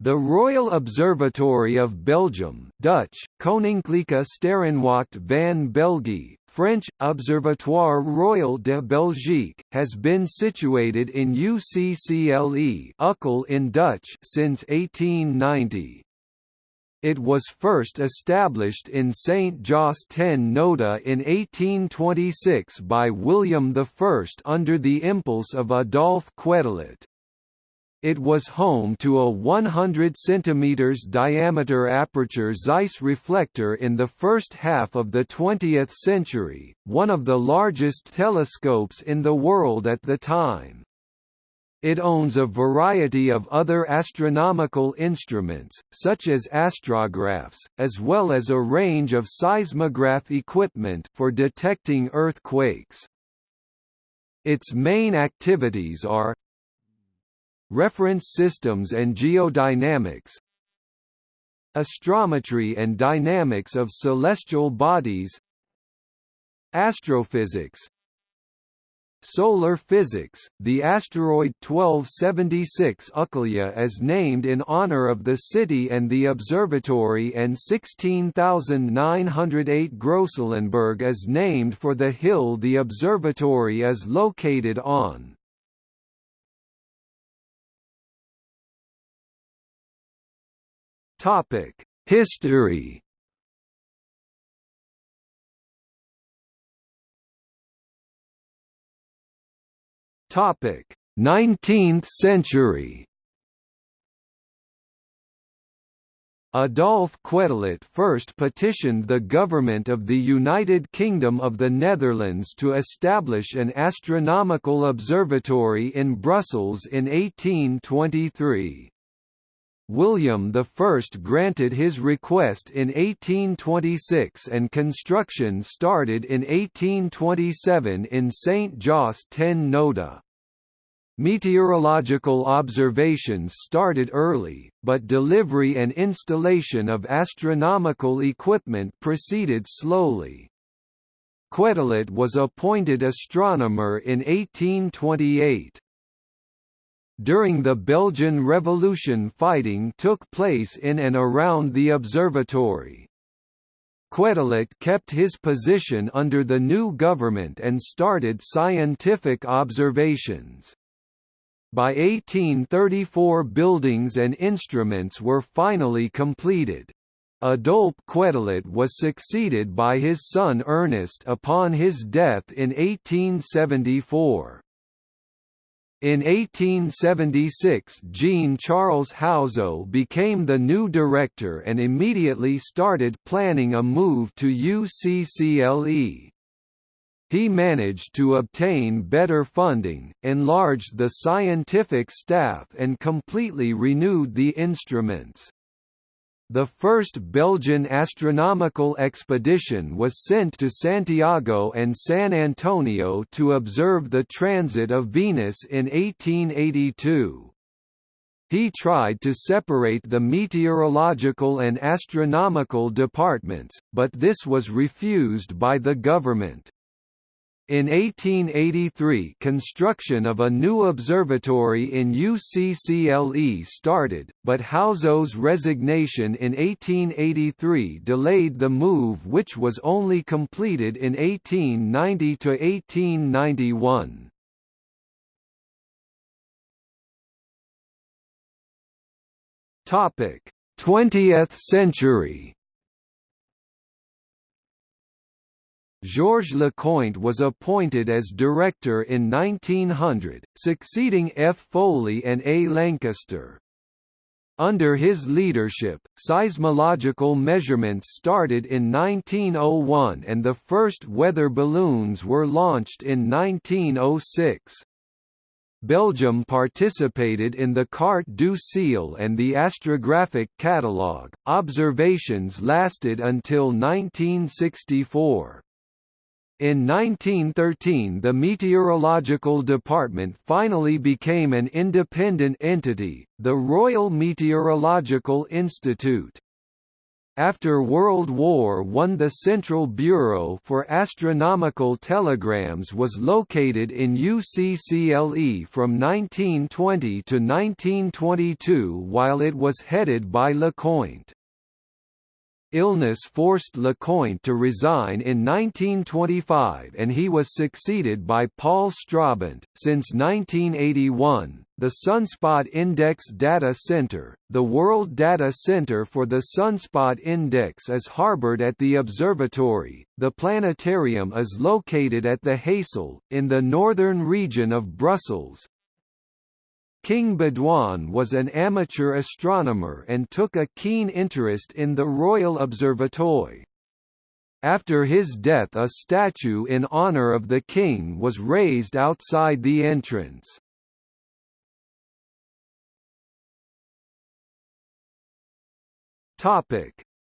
The Royal Observatory of Belgium Dutch, Koninklijke Sterrenwacht van België, French, Observatoire Royal de Belgique, has been situated in UCCLE Ukkel in Dutch since 1890. It was first established in St. Jos ten Noode in 1826 by William I under the impulse of Adolphe Quetelet. It was home to a 100 cm diameter aperture Zeiss reflector in the first half of the 20th century, one of the largest telescopes in the world at the time. It owns a variety of other astronomical instruments, such as astrographs, as well as a range of seismograph equipment for detecting earthquakes. Its main activities are Reference systems and geodynamics Astrometry and dynamics of celestial bodies Astrophysics Solar physics, the asteroid 1276 Uccle is named in honor of the city and the observatory and 16908 Groeselenberg is named for the hill the observatory is located on. Topic: History. Topic: 19th century. Adolphe Quetelet first petitioned the government of the United Kingdom of the Netherlands to establish an astronomical observatory in Brussels in 1823. William I granted his request in 1826 and construction started in 1827 in St. Jos ten Noode. Meteorological observations started early, but delivery and installation of astronomical equipment proceeded slowly. Quetelet was appointed astronomer in 1828. During the Belgian Revolution fighting took place in and around the observatory. Quetelet kept his position under the new government and started scientific observations. By 1834 buildings and instruments were finally completed. Adolphe Quetelet was succeeded by his son Ernest upon his death in 1874. In 1876 Jean-Charles Houzeau became the new director and immediately started planning a move to UCCLE. He managed to obtain better funding, enlarged the scientific staff and completely renewed the instruments. The first Belgian astronomical expedition was sent to Santiago and San Antonio to observe the transit of Venus in 1882. He tried to separate the meteorological and astronomical departments, but this was refused by the government. In 1883 construction of a new observatory in UCCLE started, but Houzeau's resignation in 1883 delayed the move which was only completed in 1890–1891. Topic: 20th century. Georges Lecointe was appointed as director in 1900, succeeding F. Folie and A. Lancaster. Under his leadership, seismological measurements started in 1901 and the first weather balloons were launched in 1906. Belgium participated in the Carte du Ciel and the Astrographic Catalogue. Observations lasted until 1964. In 1913 the Meteorological Department finally became an independent entity, the Royal Meteorological Institute. After World War I the Central Bureau for Astronomical Telegrams was located in UCCLE from 1920 to 1922 while it was headed by Lecointe. Illness forced Lecointe to resign in 1925 and he was succeeded by Paul Stroobant. Since 1981, the Sunspot Index Data Center, the World Data Center for the Sunspot Index is harbored at the observatory. The planetarium is located at the Heysel, in the northern region of Brussels, King Baudouin was an amateur astronomer and took a keen interest in the Royal Observatoire. After his death a statue in honour of the king was raised outside the entrance.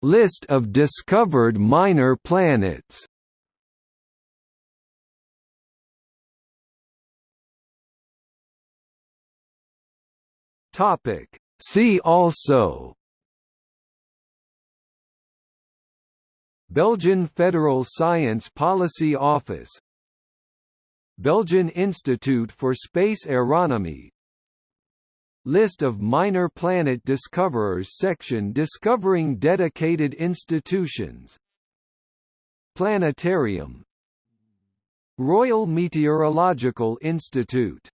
List of discovered minor planets Topic. See also. Belgian Federal Science Policy Office. Belgian Institute for Space Aeronomy. List of minor planet discoverers section discovering dedicated institutions. Planetarium. Royal Meteorological Institute